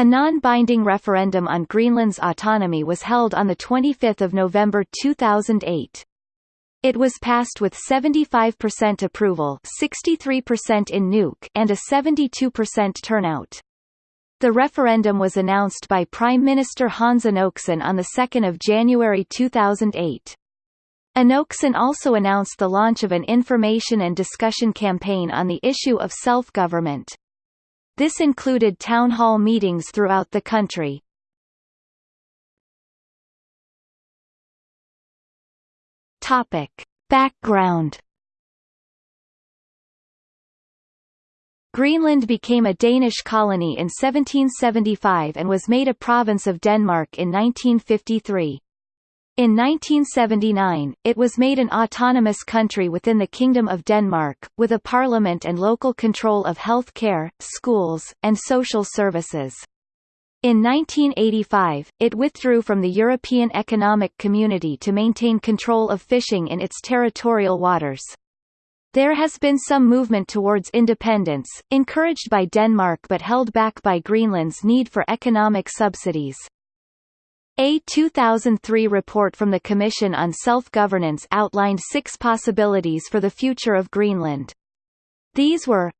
A non-binding referendum on Greenland's autonomy was held on 25 November 2008. It was passed with 75% approval 63% in Nuuk and a 72% turnout. The referendum was announced by Prime Minister Hans Enoksen on 2 January 2008. Enoksen also announced the launch of an information and discussion campaign on the issue of self-government. This included town hall meetings throughout the country. Topic. Background Greenland became a Danish colony in 1775 and was made a province of Denmark in 1953. In 1979, it was made an autonomous country within the Kingdom of Denmark, with a parliament and local control of health care, schools, and social services. In 1985, it withdrew from the European Economic Community to maintain control of fishing in its territorial waters. There has been some movement towards independence, encouraged by Denmark but held back by Greenland's need for economic subsidies. A 2003 report from the Commission on Self-Governance outlined six possibilities for the future of Greenland. These were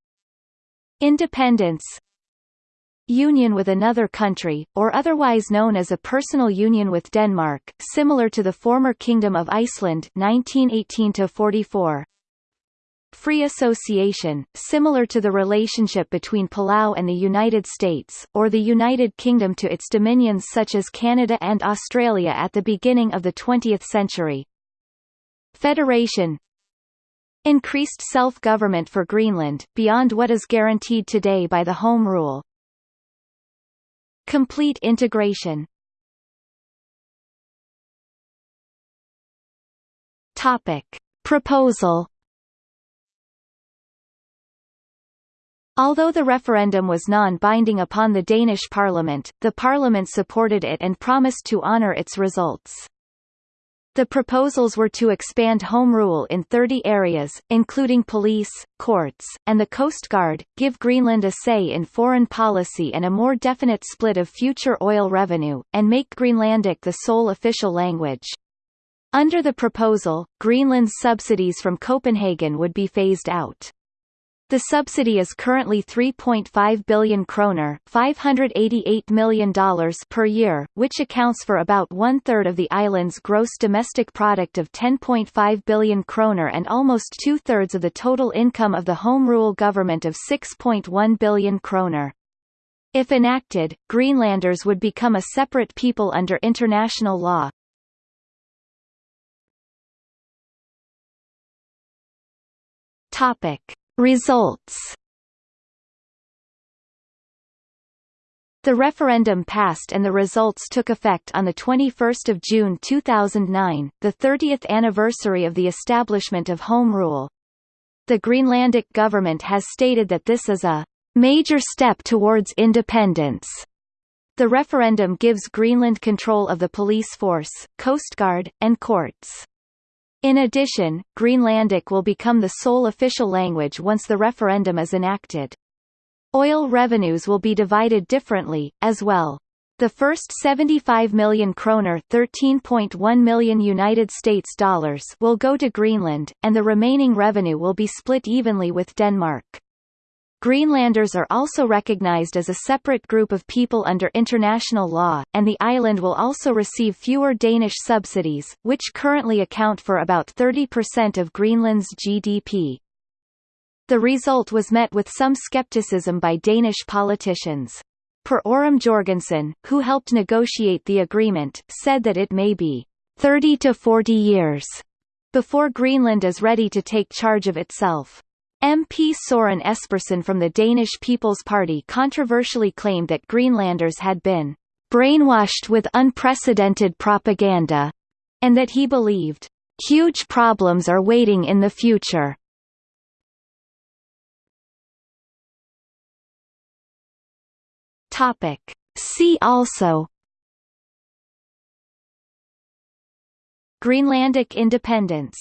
Independence union with another country, or otherwise known as a personal union with Denmark, similar to the former Kingdom of Iceland 1918-44. Free association, similar to the relationship between Palau and the United States, or the United Kingdom to its dominions such as Canada and Australia at the beginning of the 20th century. Federation Increased self-government for Greenland, beyond what is guaranteed today by the Home Rule. Complete integration Topic. Proposal Although the referendum was non-binding upon the Danish parliament, the parliament supported it and promised to honour its results. The proposals were to expand Home Rule in 30 areas, including police, courts, and the Coast Guard, give Greenland a say in foreign policy and a more definite split of future oil revenue, and make Greenlandic the sole official language. Under the proposal, Greenland's subsidies from Copenhagen would be phased out. The subsidy is currently 3.5 billion kroner $588 million per year, which accounts for about one-third of the island's gross domestic product of 10.5 billion kroner and almost two-thirds of the total income of the Home Rule government of 6.1 billion kroner. If enacted, Greenlanders would become a separate people under international law. Topic. Results The referendum passed and the results took effect on 21 June 2009, the 30th anniversary of the establishment of Home Rule. The Greenlandic government has stated that this is a major step towards independence. The referendum gives Greenland control of the police force, coast guard, and courts. In addition, Greenlandic will become the sole official language once the referendum is enacted. Oil revenues will be divided differently, as well. The first 75 million kroner (13.1 million United States dollars) will go to Greenland, and the remaining revenue will be split evenly with Denmark. Greenlanders are also recognized as a separate group of people under international law, and the island will also receive fewer Danish subsidies, which currently account for about 30% of Greenland's GDP. The result was met with some skepticism by Danish politicians. Per Orum Jorgensen, who helped negotiate the agreement, said that it may be 30 to 40 years before Greenland is ready to take charge of itself. MP Soren Espersen from the Danish People's Party controversially claimed that Greenlanders had been brainwashed with unprecedented propaganda, and that he believed huge problems are waiting in the future. Topic. See also Greenlandic independence